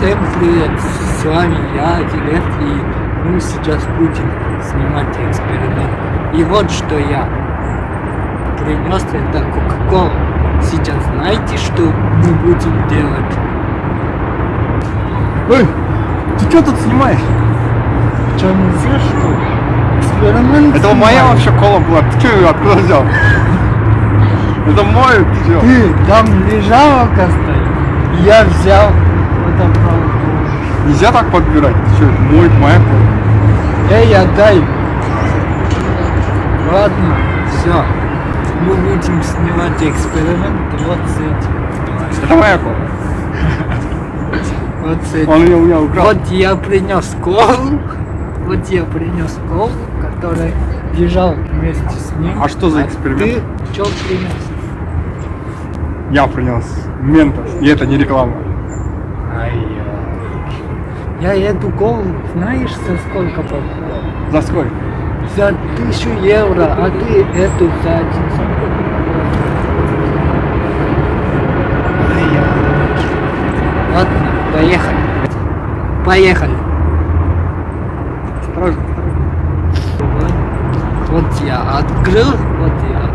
Всем привет, с вами я, Дилет, и мы сейчас будем снимать эксперимент. И вот что я принес, это Кока-Кола. Сейчас знаете, что мы будем делать? Эй, ты что тут снимаешь? Что, нельзя что? Эксперимент Это моя снимаем. вообще кола была. Ты что ее откуда взял? Это мой, ты? Ты, там лежалка стоит. Я взял, отобрал. Нельзя так подбирать. Ты что, это мой, моя. Эй, отдай. Ладно, все. Мы будем снимать эксперимент вот с этим. Это моя кола. Вот с этим. Он ее у меня украл. Вот я принес колу. Вот я принес колу, которая лежал вместе с ним. А что за эксперимент? Ты что принес? Я принес Ментос. И это не реклама. Я эту колу, знаешь, за сколько покупал? За сколько? За тысячу евро, а ты эту за. Ладно, поехали. Поехали. Осторожно, вот я открыл, вот я.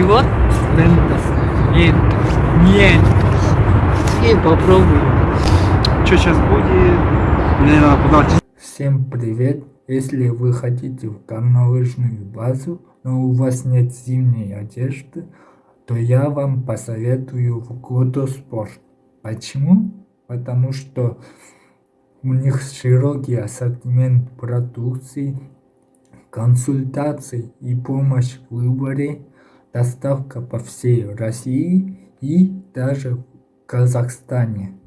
И вот Ментос. Ментос. Ментос. И попробуем. Что сейчас будет? Мне надо подать. Всем привет! Если вы хотите в горнолыжную базу, но у вас нет зимней одежды, то я вам посоветую в Годоспорт. Почему? Потому что у них широкий ассортимент продукции, консультации и помощь в выборе, доставка по всей России и даже в Казахстане.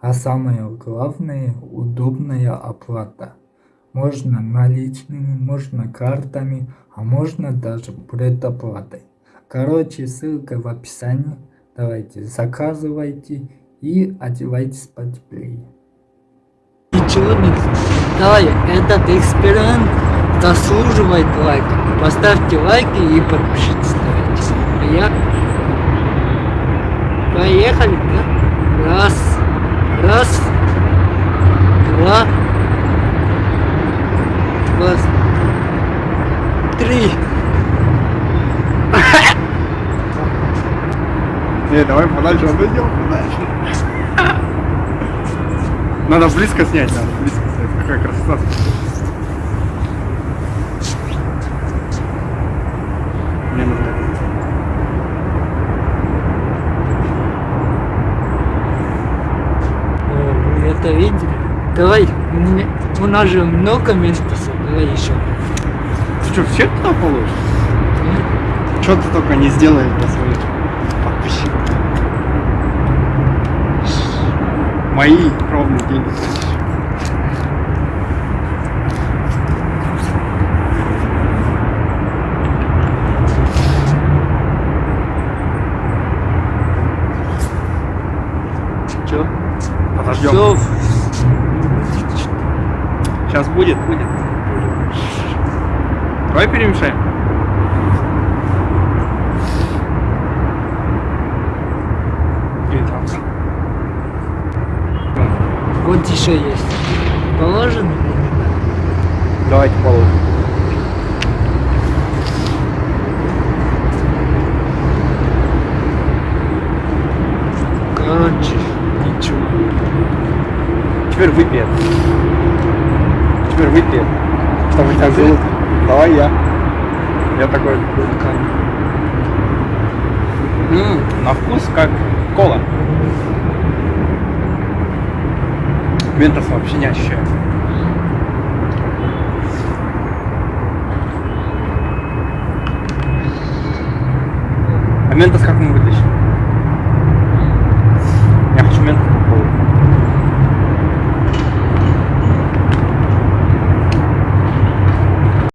А самое главное, удобная оплата. Можно наличными, можно картами, а можно даже предоплатой. Короче, ссылка в описании. Давайте, заказывайте и одевайтесь потеплее. Ничего не... Давай, этот эксперимент заслуживает лайка. Поставьте лайки и подпишитесь. А я... Поехали, да? Раз, раз, два, два, три. Не, давай подальше отойдем, подальше. Надо близко снять, надо близко снять. Какая красота. Мне нужно это. О, вы это видели? Давай, у, нас же много ментосов, давай еще. Ты что, все туда положишь? Что ты только не сделаешь для своих подписчиков. Мои кровные деньги. Подождем. Все. Сейчас будет, будет. Давай перемешаем. Вот еще есть. Положено? Давайте положим. Короче, ничего. Теперь это. Теперь это. Чтобы тебя желудок. Давай я. Я такой люблю. М, на вкус как кола. Ментос вообще не ощущаю. А ментос как?